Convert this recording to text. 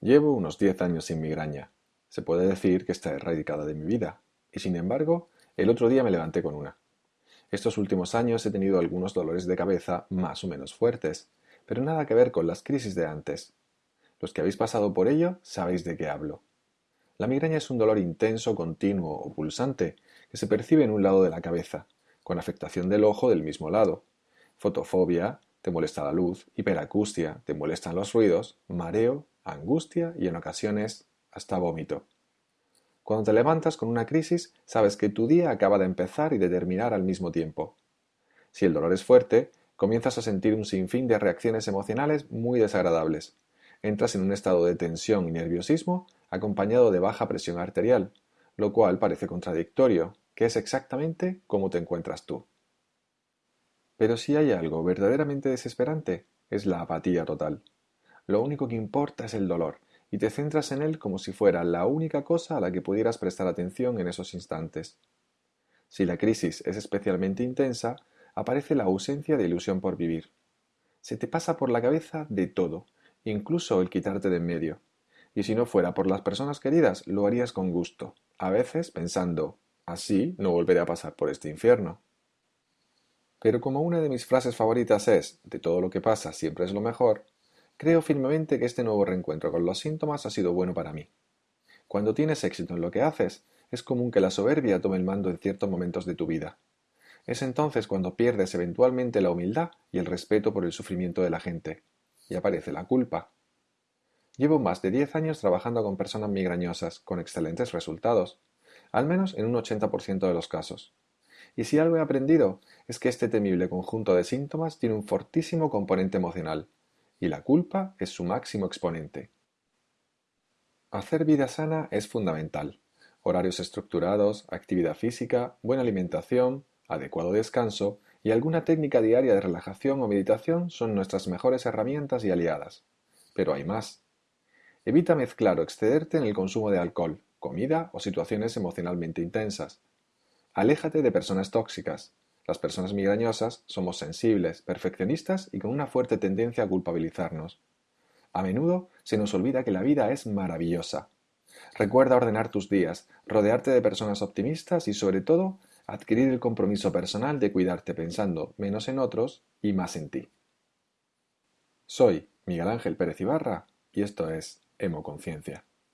Llevo unos diez años sin migraña. Se puede decir que está erradicada de mi vida, y sin embargo, el otro día me levanté con una. Estos últimos años he tenido algunos dolores de cabeza más o menos fuertes, pero nada que ver con las crisis de antes. Los que habéis pasado por ello sabéis de qué hablo. La migraña es un dolor intenso, continuo o pulsante que se percibe en un lado de la cabeza, con afectación del ojo del mismo lado. Fotofobia, te molesta la luz, hiperacustia, te molestan los ruidos, mareo, angustia y en ocasiones hasta vómito. Cuando te levantas con una crisis, sabes que tu día acaba de empezar y de terminar al mismo tiempo. Si el dolor es fuerte, comienzas a sentir un sinfín de reacciones emocionales muy desagradables. Entras en un estado de tensión y nerviosismo acompañado de baja presión arterial, lo cual parece contradictorio, que es exactamente como te encuentras tú. Pero si hay algo verdaderamente desesperante, es la apatía total. Lo único que importa es el dolor, y te centras en él como si fuera la única cosa a la que pudieras prestar atención en esos instantes. Si la crisis es especialmente intensa, aparece la ausencia de ilusión por vivir. Se te pasa por la cabeza de todo, incluso el quitarte de en medio. Y si no fuera por las personas queridas, lo harías con gusto, a veces pensando, así no volveré a pasar por este infierno. Pero como una de mis frases favoritas es, de todo lo que pasa siempre es lo mejor, Creo firmemente que este nuevo reencuentro con los síntomas ha sido bueno para mí. Cuando tienes éxito en lo que haces, es común que la soberbia tome el mando en ciertos momentos de tu vida. Es entonces cuando pierdes eventualmente la humildad y el respeto por el sufrimiento de la gente, y aparece la culpa. Llevo más de 10 años trabajando con personas migrañosas, con excelentes resultados, al menos en un 80% de los casos. Y si algo he aprendido es que este temible conjunto de síntomas tiene un fortísimo componente emocional, y la culpa es su máximo exponente. Hacer vida sana es fundamental. Horarios estructurados, actividad física, buena alimentación, adecuado descanso y alguna técnica diaria de relajación o meditación son nuestras mejores herramientas y aliadas. Pero hay más. Evita mezclar o excederte en el consumo de alcohol, comida o situaciones emocionalmente intensas. Aléjate de personas tóxicas, las personas migrañosas somos sensibles, perfeccionistas y con una fuerte tendencia a culpabilizarnos. A menudo se nos olvida que la vida es maravillosa. Recuerda ordenar tus días, rodearte de personas optimistas y sobre todo adquirir el compromiso personal de cuidarte pensando menos en otros y más en ti. Soy Miguel Ángel Pérez Ibarra y esto es Hemoconciencia.